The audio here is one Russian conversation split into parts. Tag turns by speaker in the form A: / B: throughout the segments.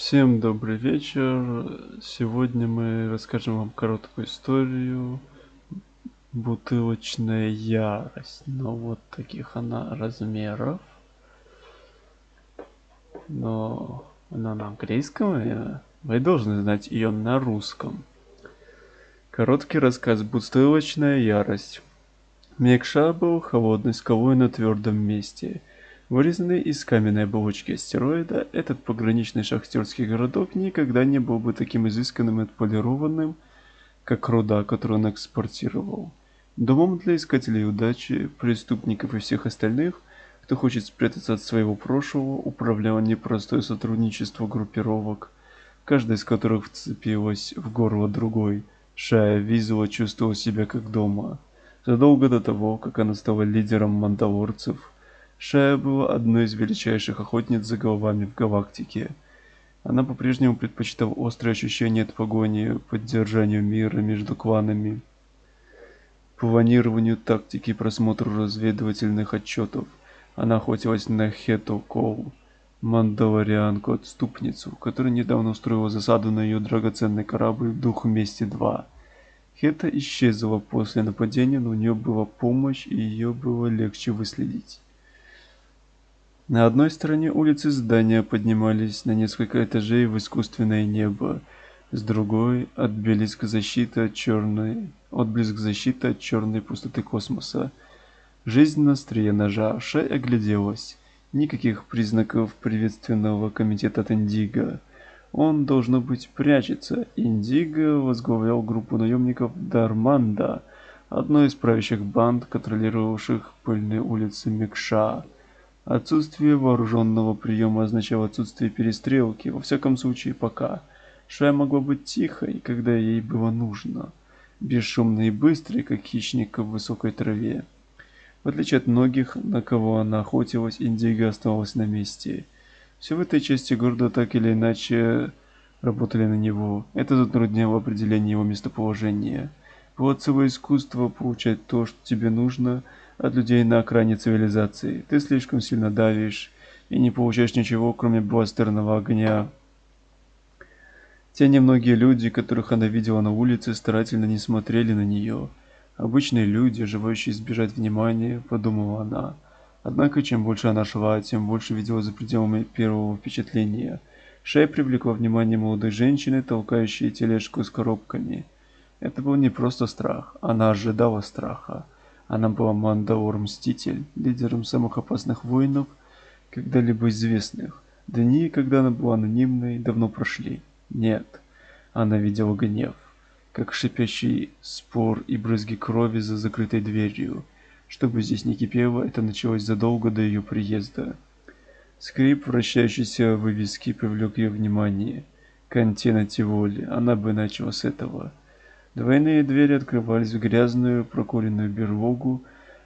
A: Всем добрый вечер. Сегодня мы расскажем вам короткую историю «Бутылочная ярость». Но вот таких она размеров. Но она на английском, и вы должны знать ее на русском. Короткий рассказ «Бутылочная ярость». Мекша был холодной скалой на твердом месте – Вырезанный из каменной оболочки астероида, этот пограничный шахтерский городок никогда не был бы таким изысканным и отполированным, как руда, которую он экспортировал. Домом для искателей удачи, преступников и всех остальных, кто хочет спрятаться от своего прошлого, управляло непростое сотрудничество группировок, каждая из которых вцепилась в горло другой. Шая Визула чувствовала себя как дома. Задолго до того, как она стала лидером мандалорцев, Шая была одной из величайших охотниц за головами в галактике. Она по-прежнему предпочитала острые ощущения от погони, поддержанию мира между кланами, планированию тактики и просмотру разведывательных отчетов. Она охотилась на Хето Коу, мандалорианку-отступницу, которая недавно устроила засаду на ее драгоценный корабль Дух Мести 2. Хета исчезла после нападения, но у нее была помощь и ее было легче выследить. На одной стороне улицы здания поднимались на несколько этажей в искусственное небо, с другой — отблеск защиты от черной, отблеск защиты от черной пустоты космоса. Жизнь на острие ножа, Шай огляделась. Никаких признаков приветственного комитета от Индиго. Он, должно быть, прячется. Индиго возглавлял группу наемников Дарманда, одной из правящих банд, контролировавших пыльные улицы Мекша. Отсутствие вооруженного приема означало отсутствие перестрелки, во всяком случае пока. Шая могла быть тихой, когда ей было нужно, бесшумной и быстрой, как хищник в высокой траве. В отличие от многих, на кого она охотилась, Индиго оставалась на месте. Все в этой части города так или иначе работали на него. Это затрудняло определение его местоположения. Было целое искусство получать то, что тебе нужно – от людей на окраине цивилизации. Ты слишком сильно давишь и не получаешь ничего, кроме бластерного огня. Те немногие люди, которых она видела на улице, старательно не смотрели на нее. Обычные люди, желающие избежать внимания, подумала она. Однако, чем больше она шла, тем больше видела за пределами первого впечатления. Шея привлекла внимание молодой женщины, толкающей тележку с коробками. Это был не просто страх, она ожидала страха. Она была Мандаур-Мститель, лидером самых опасных воинов, когда-либо известных. Дни, когда она была анонимной, давно прошли. Нет, она видела гнев, как шипящий спор и брызги крови за закрытой дверью. Чтобы здесь не кипело, это началось задолго до ее приезда. Скрип вращающейся вывески привлек ее внимание. Кантина Тиволи, она бы начала с этого. Двойные двери открывались в грязную прокуренную берлогу,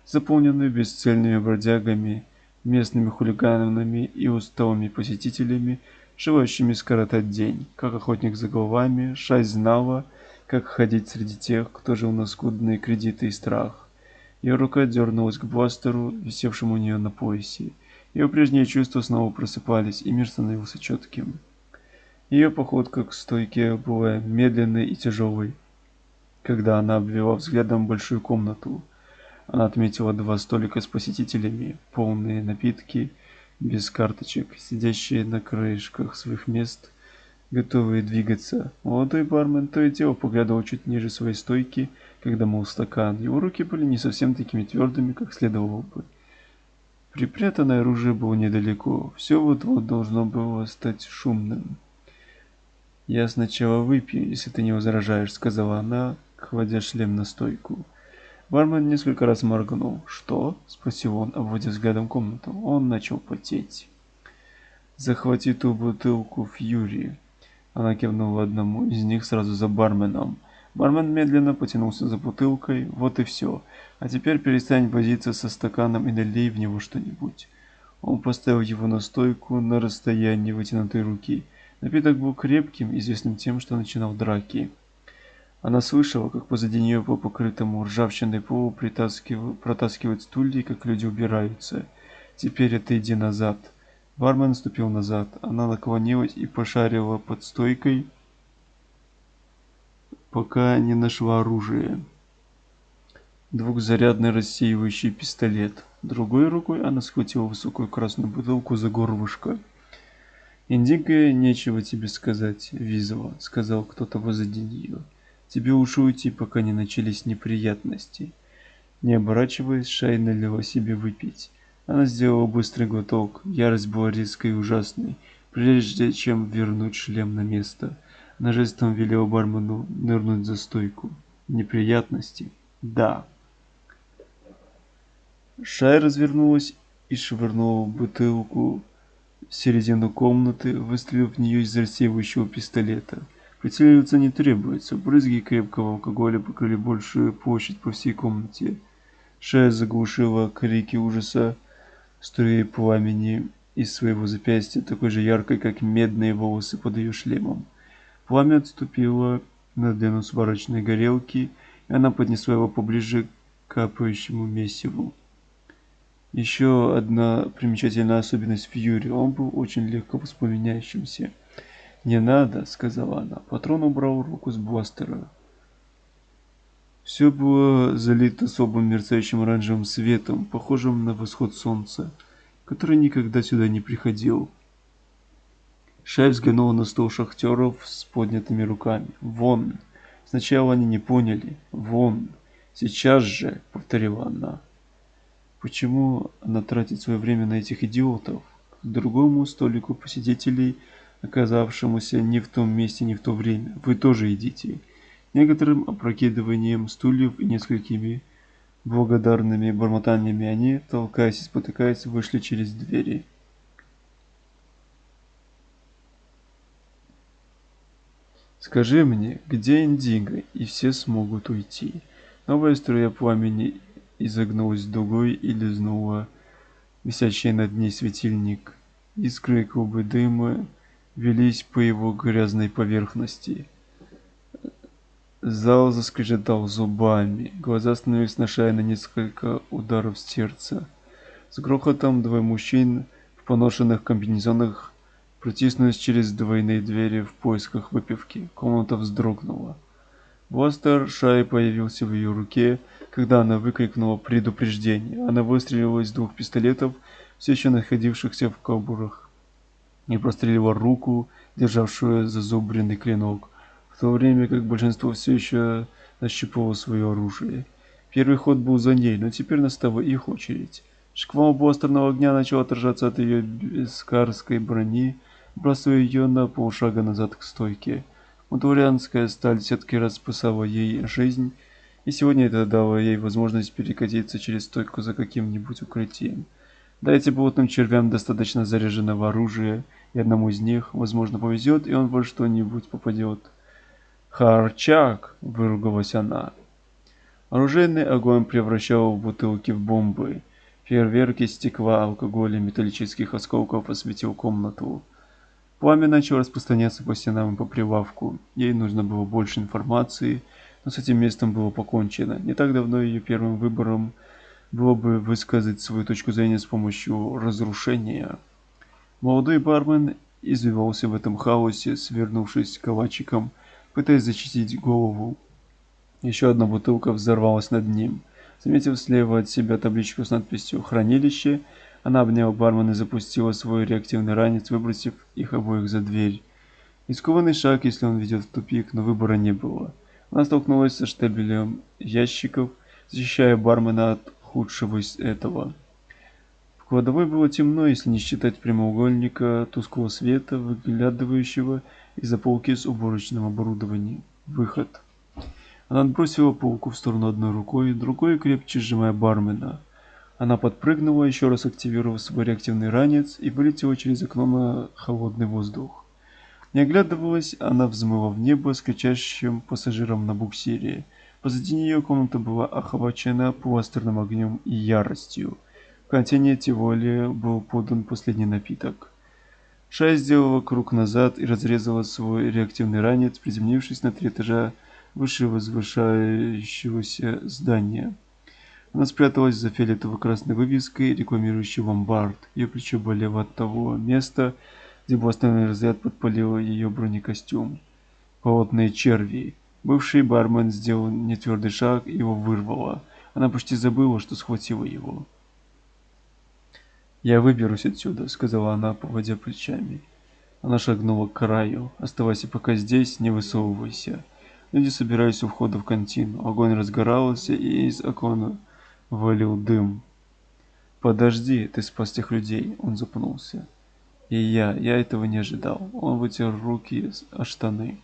A: заполненную бесцельными бродягами, местными хулиганами и усталыми посетителями, желающими скоротать день. Как охотник за головами, Шай знала, как ходить среди тех, кто жил на скудные кредиты и страх. Ее рука дернулась к бластеру, висевшему у нее на поясе. Ее прежние чувства снова просыпались, и мир становился четким. Ее походка к стойке была медленной и тяжелой когда она обвела взглядом большую комнату. Она отметила два столика с посетителями, полные напитки, без карточек, сидящие на краешках своих мест, готовые двигаться. Молодой бармен то и дело поглядывал чуть ниже своей стойки, когда мол стакан. Его руки были не совсем такими твердыми, как следовало бы. Припрятанное оружие было недалеко. Все вот-вот должно было стать шумным. «Я сначала выпью, если ты не возражаешь», — сказала она, кладя шлем на стойку. Бармен несколько раз моргнул. «Что?» — спросил он, обводя взглядом комнату. Он начал потеть. «Захвати ту бутылку Фьюри». Она кивнула одному из них сразу за барменом. Бармен медленно потянулся за бутылкой. Вот и все. А теперь перестань возиться со стаканом и налей в него что-нибудь. Он поставил его на стойку на расстоянии вытянутой руки. Напиток был крепким, известным тем, что начинал драки. Она слышала, как позади нее по покрытому ржавчиной полу протаскивают стулья, как люди убираются. Теперь отойди назад. Бармен ступил назад. Она наклонилась и пошарила под стойкой, пока не нашла оружие. Двухзарядный рассеивающий пистолет. Другой рукой она схватила высокую красную бутылку за горлышко. «Индиго, нечего тебе сказать, Визова», — сказал кто-то позади нее. «Тебе уж уйти, пока не начались неприятности». Не оборачиваясь, Шай налила себе выпить. Она сделала быстрый глоток. Ярость была резкой и ужасной. Прежде чем вернуть шлем на место, она жестом велела бармену нырнуть за стойку. Неприятности? Да. Шай развернулась и швырнула бутылку в середину комнаты, выстрелив в нее из рассеивающего пистолета. Прицеливаться не требуется. Брызги крепкого алкоголя покрыли большую площадь по всей комнате. Шея заглушила крики ужаса струей пламени из своего запястья, такой же яркой, как медные волосы под ее шлемом. Пламя отступило на длину сварочной горелки, и она поднесла его поближе к капающему месиву. Еще одна примечательная особенность Фьюри. Он был очень легко воспламеняющимся. «Не надо», — сказала она. Патрон убрал руку с бластера. Все было залито слабым мерцающим оранжевым светом, похожим на восход солнца, который никогда сюда не приходил. Шай взглянула на стол шахтеров с поднятыми руками. «Вон!» Сначала они не поняли. «Вон!» «Сейчас же!» — повторила она. Почему она тратит свое время на этих идиотов? К другому столику посетителей, оказавшемуся не в том месте, не в то время. Вы тоже идите некоторым опрокидыванием стульев и несколькими благодарными бормотаниями они, толкаясь и спотыкаясь, вышли через двери. «Скажи мне, где Индиго?» И все смогут уйти. Новая струя пламени изогнулась дугой и лизнула висящий над ней светильник. Искры и клубы дыма велись по его грязной поверхности. Зал заскрежетал зубами. Глаза остановились на шее на несколько ударов сердца. С грохотом двое мужчин в поношенных комбинезонах протиснулись через двойные двери в поисках выпивки. Комната вздрогнула. Бластер Шай появился в ее руке, когда она выкрикнула предупреждение. Она выстрелила из двух пистолетов, все еще находившихся в кобурах, и прострелила руку, державшую зазубренный клинок в то время как большинство все еще нащупывало свое оружие. Первый ход был за ней, но теперь настала их очередь. Шквал бластерного огня начал отражаться от ее бескарской брони, бросая ее на полшага назад к стойке. Мутурианская сталь сетки распасала ей жизнь, и сегодня это дало ей возможность перекатиться через стойку за каким-нибудь укрытием. Дайте болотным червям достаточно заряженного оружия, и одному из них, возможно, повезет, и он во что-нибудь попадет. «Харчак!» – выругалась она. Оружейный огонь превращал бутылки в бомбы. Фейерверки стекла, алкоголя, металлических осколков осветил комнату. Пламя начало распространяться по стенам и по прилавку. Ей нужно было больше информации, но с этим местом было покончено. Не так давно ее первым выбором было бы высказать свою точку зрения с помощью разрушения. Молодой бармен извивался в этом хаосе, свернувшись калачиком – пытаясь защитить голову. Еще одна бутылка взорвалась над ним. Заметив слева от себя табличку с надписью «Хранилище», она обняла бармена и запустила свой реактивный ранец, выбросив их обоих за дверь. Рискованный шаг, если он ведет в тупик, но выбора не было. Она столкнулась со штабелем ящиков, защищая бармена от худшего из этого. В кладовой было темно, если не считать прямоугольника тусклого света, выглядывающего из-за полки с уборочным оборудованием. Выход. Она отбросила полку в сторону одной рукой, другой крепче сжимая бармена. Она подпрыгнула, еще раз активировав свой реактивный ранец и вылетела через окно на холодный воздух. Не оглядывалась, она взмыла в небо с кричащим пассажиром на буксире. Позади нее комната была охвачена пластерным огнем и яростью. В контейнере Тиволи был подан последний напиток. Шай сделала круг назад и разрезала свой реактивный ранец, приземлившись на три этажа выше возвышающегося здания. Она спряталась за фиолетово-красной вывеской, рекламирующей ломбард. Ее плечо болело от того места, где остановлен разряд подпалил ее бронекостюм. Холодные черви. Бывший бармен сделал нетвердый шаг, его вырвало. Она почти забыла, что схватила его. «Я выберусь отсюда», — сказала она, поводя плечами. Она шагнула к краю. «Оставайся пока здесь, не высовывайся». Люди собирались у входа в контину. Огонь разгорался, и из окона валил дым. «Подожди, ты спас тех людей!» Он запнулся. «И я, я этого не ожидал». Он вытер руки о штаны.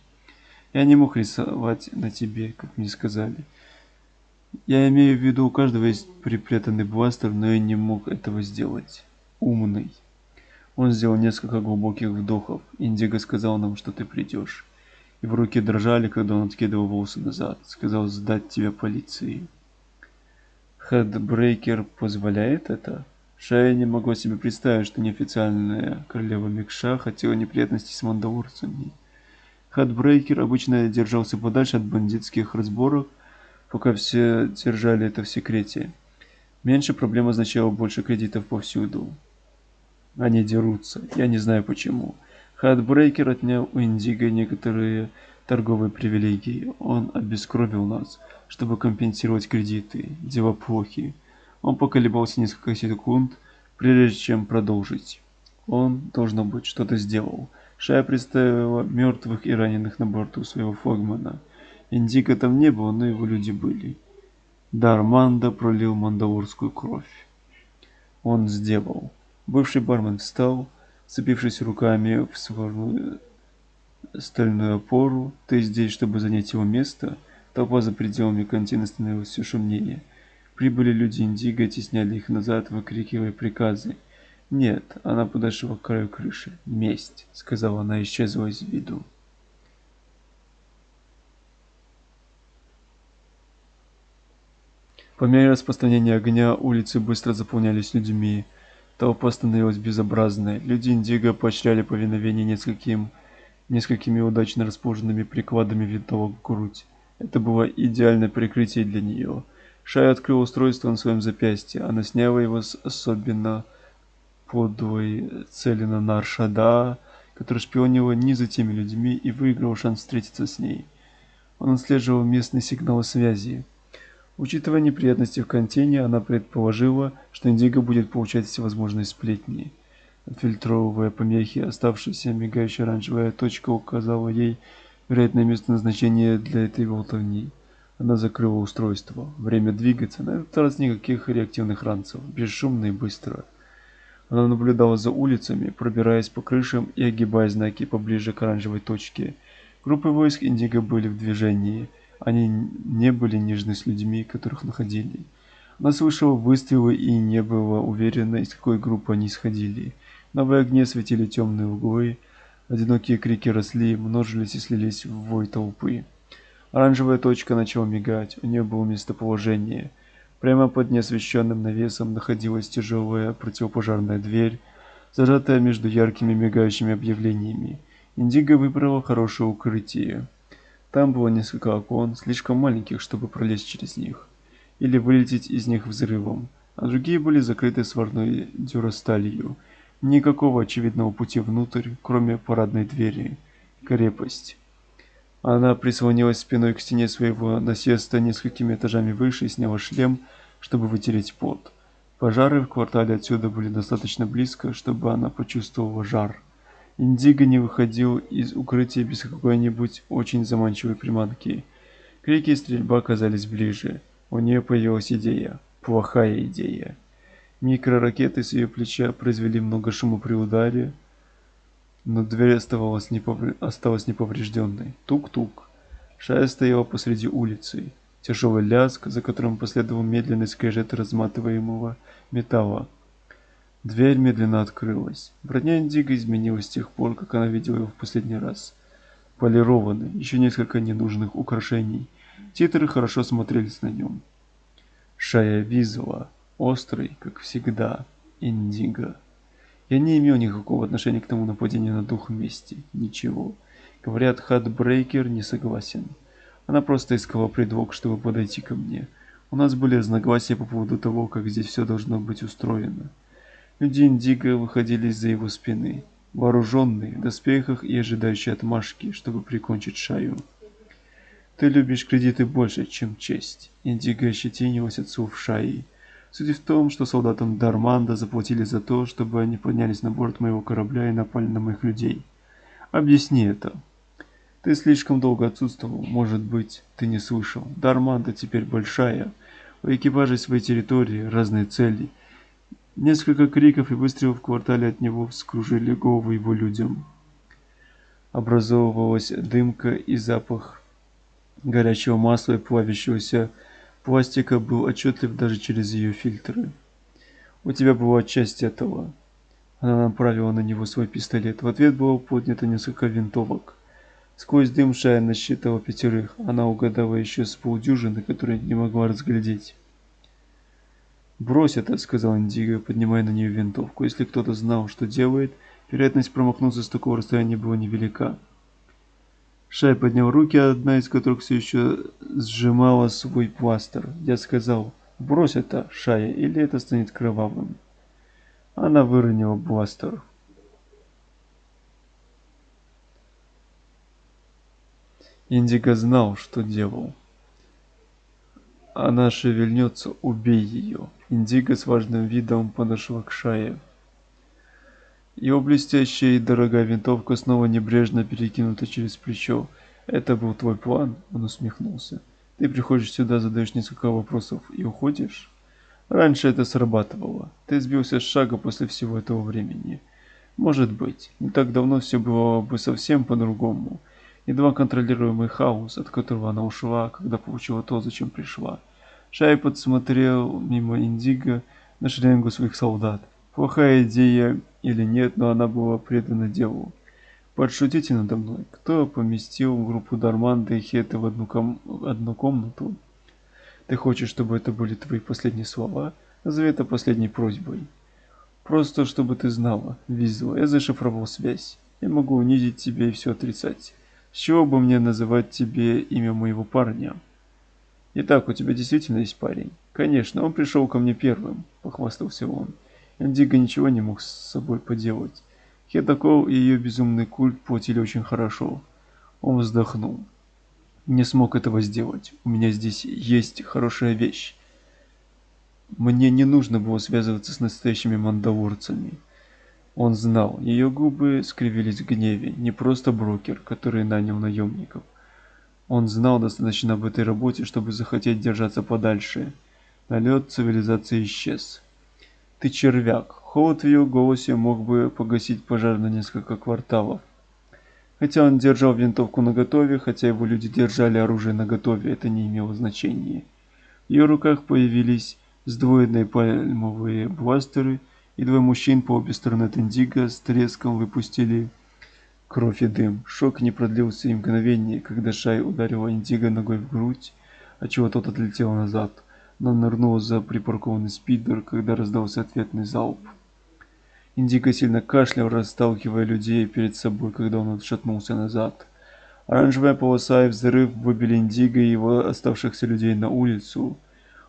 A: «Я не мог рисовать на тебе, как мне сказали. Я имею в виду, у каждого есть припрятанный бластер, но я не мог этого сделать» умный. Он сделал несколько глубоких вдохов. Индиго сказал нам, что ты придешь. Его руки дрожали, когда он откидывал волосы назад. Сказал сдать тебя полиции. Хедбрейкер позволяет это? Шая не могла себе представить, что неофициальная королева Микша хотела неприятностей с мандалорцами. Хедбрейкер обычно держался подальше от бандитских разборок, пока все держали это в секрете. Меньше проблем означало больше кредитов повсюду. Они дерутся. Я не знаю почему. Хардбрейкер отнял у Индиго некоторые торговые привилегии. Он обескровил нас, чтобы компенсировать кредиты. Дела плохи. Он поколебался несколько секунд, прежде чем продолжить. Он, должно быть, что-то сделал. Шая представила мертвых и раненых на борту своего флагмана. Индиго там не было, но его люди были. Дарманда пролил мандалорскую кровь. Он сделал. Бывший бармен встал, цепившись руками в свою стальную опору. «Ты здесь, чтобы занять его место?» Толпа за пределами контина становилась все шумнее. Прибыли люди Индиго, тесняли их назад, выкрикивая приказы. «Нет!» Она подошла к краю крыши. «Месть!» — сказала она, исчезла из виду. По мере распространения огня улицы быстро заполнялись людьми. Толпа становилась безобразной. Люди Индиго поощряли повиновение нескольким, несколькими удачно расположенными прикладами винтовок в грудь. Это было идеальное прикрытие для нее. Шая открыла устройство на своем запястье. Она сняла его с особенно подлой цели на Наршада, который шпионила не за теми людьми и выиграл шанс встретиться с ней. Он отслеживал местные сигналы связи. Учитывая неприятности в контейне, она предположила, что Индиго будет получать всевозможные сплетни. Отфильтровывая помехи, оставшаяся мигающая оранжевая точка указала ей вероятное место назначения для этой болтовни. Она закрыла устройство. Время двигаться, на этот раз никаких реактивных ранцев, бесшумно и быстро. Она наблюдала за улицами, пробираясь по крышам и огибая знаки поближе к оранжевой точке. Группы войск Индиго были в движении – они не были нежны с людьми, которых находили. Она слышала выстрелы и не была уверена, из какой группы они исходили. Новые огни светили темные углы, одинокие крики росли, множились и слились в вой толпы. Оранжевая точка начала мигать, у нее было местоположение. Прямо под неосвещенным навесом находилась тяжелая противопожарная дверь, зажатая между яркими мигающими объявлениями. Индиго выбрала хорошее укрытие. Там было несколько окон, слишком маленьких, чтобы пролезть через них, или вылететь из них взрывом, а другие были закрыты сварной дюрасталью. Никакого очевидного пути внутрь, кроме парадной двери. Крепость. Она прислонилась спиной к стене своего насеста несколькими этажами выше и сняла шлем, чтобы вытереть пот. Пожары в квартале отсюда были достаточно близко, чтобы она почувствовала жар. Индиго не выходил из укрытия без какой-нибудь очень заманчивой приманки. Крики и стрельба оказались ближе. У нее появилась идея. Плохая идея. Микроракеты с ее плеча произвели много шума при ударе, но дверь оставалась, неповр... осталась неповрежденной. Тук-тук. Шая стояла посреди улицы. Тяжелый лязг, за которым последовал медленный скрежет разматываемого металла. Дверь медленно открылась. Броня Индиго изменилась с тех пор, как она видела его в последний раз. Полированный, еще несколько ненужных украшений. Титры хорошо смотрелись на нем. Шая Визула, острый, как всегда, Индиго. Я не имел никакого отношения к тому нападению на дух мести. Ничего. Говорят, Хадбрейкер не согласен. Она просто искала предлог, чтобы подойти ко мне. У нас были разногласия по поводу того, как здесь все должно быть устроено. Люди Индиго выходили из-за его спины, вооруженные, в доспехах и ожидающие отмашки, чтобы прикончить Шаю. Ты любишь кредиты больше, чем честь. Индиго ощетинилась от слов Шаи. Суть в том, что солдатам Дарманда заплатили за то, чтобы они поднялись на борт моего корабля и напали на моих людей. Объясни это. Ты слишком долго отсутствовал, может быть, ты не слышал. Дарманда теперь большая. У экипажей своей территории, разные цели. Несколько криков и выстрелов в квартале от него вскружили головы его людям. Образовывалась дымка и запах горячего масла и плавящегося пластика был отчетлив даже через ее фильтры. У тебя была часть этого. Она направила на него свой пистолет. В ответ было поднято несколько винтовок. Сквозь дым Шая насчитала пятерых. Она угадала еще с полдюжины, которые не могла разглядеть. «Брось это», — сказал Индиго, поднимая на нее винтовку. Если кто-то знал, что делает, вероятность промахнуться с такого расстояния была невелика. Шай поднял руки, одна из которых все еще сжимала свой пластер. Я сказал, брось это, Шая, или это станет кровавым. Она выронила бластер. Индиго знал, что делал. Она шевельнется, убей ее. Индиго с важным видом подошла к Шае. Его блестящая и дорогая винтовка снова небрежно перекинута через плечо. «Это был твой план?» Он усмехнулся. «Ты приходишь сюда, задаешь несколько вопросов и уходишь?» «Раньше это срабатывало. Ты сбился с шага после всего этого времени». «Может быть. Не так давно все было бы совсем по-другому едва контролируемый хаос, от которого она ушла, когда получила то, зачем пришла. Шай подсмотрел мимо Индиго на шеренгу своих солдат. Плохая идея или нет, но она была предана делу. Подшутите надо мной. Кто поместил группу Дарманда и Хеты в одну, ком... одну комнату? Ты хочешь, чтобы это были твои последние слова? Назови это последней просьбой. Просто, чтобы ты знала, Визу, я зашифровал связь. Я могу унизить тебя и все отрицать. С чего бы мне называть тебе имя моего парня? Итак, у тебя действительно есть парень? Конечно, он пришел ко мне первым, похвастался он. Индиго ничего не мог с собой поделать. Хедакол и ее безумный культ платили очень хорошо. Он вздохнул. Не смог этого сделать. У меня здесь есть хорошая вещь. Мне не нужно было связываться с настоящими мандалорцами. Он знал, ее губы скривились в гневе, не просто брокер, который нанял наемников. Он знал достаточно об этой работе, чтобы захотеть держаться подальше. Налет цивилизации исчез. «Ты червяк!» Холод в ее голосе мог бы погасить пожар на несколько кварталов. Хотя он держал винтовку наготове, хотя его люди держали оружие наготове, это не имело значения. В ее руках появились сдвоенные пальмовые бластеры – и двое мужчин по обе стороны от Индиго с треском выпустили кровь и дым. Шок не продлился и мгновение, когда Шай ударила Индиго ногой в грудь, отчего тот отлетел назад, но нырнул за припаркованный спидер, когда раздался ответный залп. Индиго сильно кашлял, расталкивая людей перед собой, когда он отшатнулся назад. Оранжевая полоса и взрыв выбили Индиго и его оставшихся людей на улицу.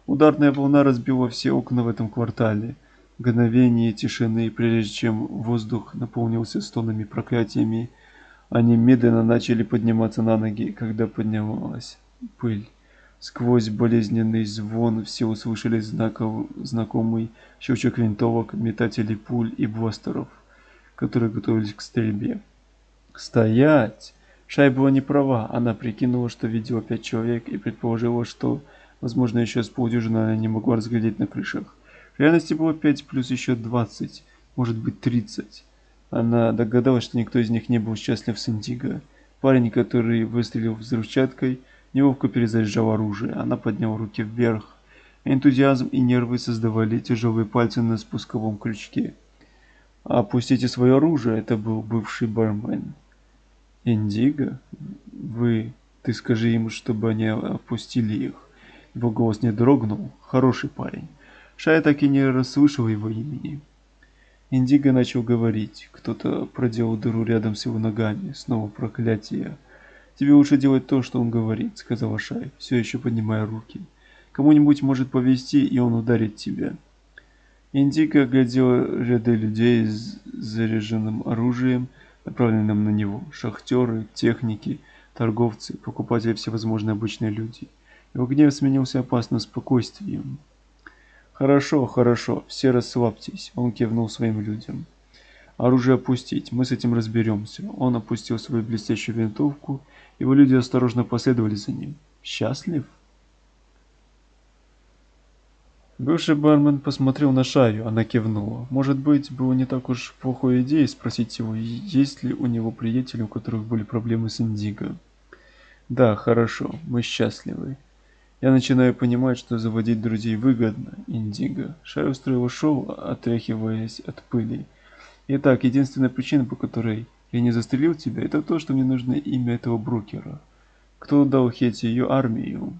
A: Ударная волна разбила все окна в этом квартале – мгновение тишины, прежде чем воздух наполнился стонами проклятиями. Они медленно начали подниматься на ноги, когда поднималась пыль. Сквозь болезненный звон все услышали знаков, знакомый щелчок винтовок, метателей пуль и бластеров, которые готовились к стрельбе. «Стоять!» Шай была не права. Она прикинула, что видела пять человек и предположила, что, возможно, еще с полдюжины она не могла разглядеть на крышах. В реальности было 5 плюс еще 20, может быть 30. Она догадалась, что никто из них не был счастлив с Индиго. Парень, который выстрелил взрывчаткой, неловко перезаряжал оружие. Она подняла руки вверх. Энтузиазм и нервы создавали тяжелые пальцы на спусковом крючке. «Опустите свое оружие», это был бывший бармен. «Индиго? Вы... Ты скажи им, чтобы они опустили их». Его голос не дрогнул. Хороший парень. Шая так и не расслышал его имени. Индиго начал говорить. Кто-то проделал дыру рядом с его ногами. Снова проклятие. «Тебе лучше делать то, что он говорит», — сказала Шай, все еще поднимая руки. Кому-нибудь может повезти, и он ударит тебя. Индиго оглядел ряды людей с заряженным оружием, направленным на него. Шахтеры, техники, торговцы, покупатели, всевозможные обычные люди. Его гнев сменился опасным спокойствием. «Хорошо, хорошо, все расслабьтесь», — он кивнул своим людям. «Оружие опустить, мы с этим разберемся». Он опустил свою блестящую винтовку, его люди осторожно последовали за ним. «Счастлив?» Бывший бармен посмотрел на Шаю, она кивнула. Может быть, было не так уж плохой идеей спросить его, есть ли у него приятели, у которых были проблемы с Индиго. Да, хорошо, мы счастливы. Я начинаю понимать, что заводить друзей выгодно, Индиго. Шай устроила шоу, отряхиваясь от пыли. Итак, единственная причина, по которой я не застрелил тебя, это то, что мне нужно имя этого брокера. Кто дал Хете ее армию?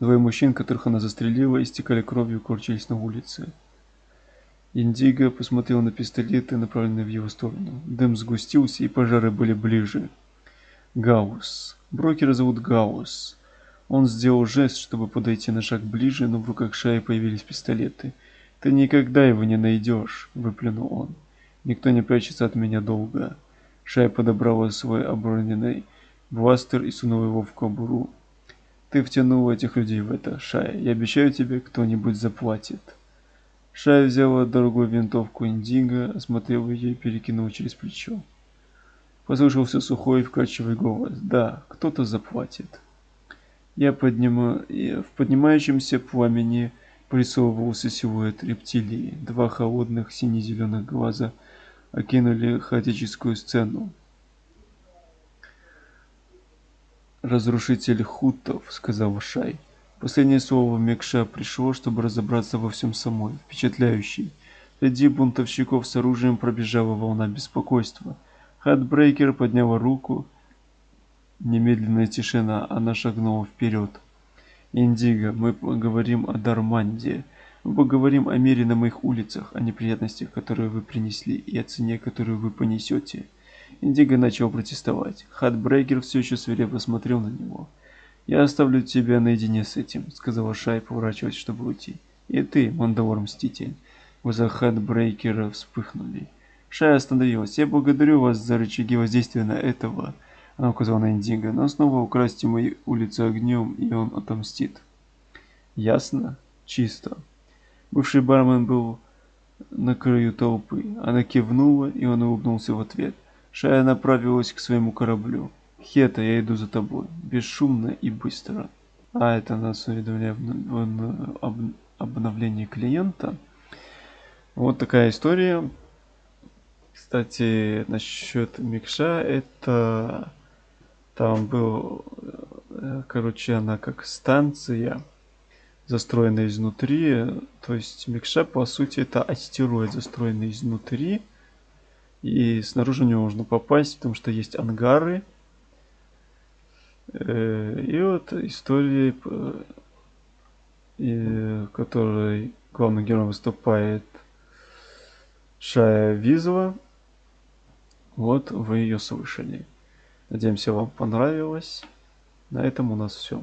A: Двое мужчин, которых она застрелила, истекали кровью и корчились на улице. Индиго посмотрел на пистолеты, направленные в его сторону. Дым сгустился, и пожары были ближе. Гаус. Брокера зовут Гаус. Он сделал жест, чтобы подойти на шаг ближе, но в руках Шаи появились пистолеты. «Ты никогда его не найдешь», — выплюнул он. «Никто не прячется от меня долго». Шай подобрала свой оброненный бластер и сунула его в кобуру. Ты втянул этих людей в это, Шая. Я обещаю тебе, кто-нибудь заплатит. Шая взяла дорогую винтовку Индиго, осмотрел ее и перекинул через плечо. Послышался сухой вкрадчивый голос. Да, кто-то заплатит. Я поднимаю... В поднимающемся пламени присовывался силуэт рептилии. Два холодных сине-зеленых глаза окинули хаотическую сцену. «Разрушитель хутов», — сказал Шай. Последнее слово Мекша пришло, чтобы разобраться во всем самой, впечатляющий. Среди бунтовщиков с оружием пробежала волна беспокойства. Хатбрейкер подняла руку. Немедленная тишина, она шагнула вперед. «Индиго, мы поговорим о Дарманде. Мы поговорим о мире на моих улицах, о неприятностях, которые вы принесли, и о цене, которую вы понесете». Индиго начал протестовать. Хатбрейкер все еще свирепо смотрел на него. «Я оставлю тебя наедине с этим», — сказала Шай, поворачиваясь, чтобы уйти. «И ты, Мандалор-мститель». Глаза Хатбрейкера вспыхнули. Шай остановилась. «Я благодарю вас за рычаги воздействия на этого», — она указала на Индиго, «но снова украсьте мои улицы огнем, и он отомстит». «Ясно? Чисто». Бывший бармен был на краю толпы. Она кивнула, и он улыбнулся в ответ. Шая направилась к своему кораблю. «Хета, я иду за тобой. Бесшумно и быстро». А это нас уведомляет об обновлении клиента. Вот такая история. Кстати, насчет Микша, это там был, э, короче, она как станция, застроенная изнутри. То есть Микша, по сути, это астероид, застроенный изнутри. И снаружи в него можно попасть, потому что есть ангары. Э, и вот истории, в которой главный герой выступает Шая Визова. Вот вы ее слышали. Надеемся, вам понравилось. На этом у нас все.